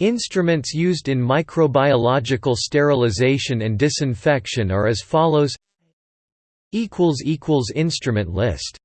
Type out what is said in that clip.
Instruments used in microbiological sterilization and disinfection are as follows Instrument list.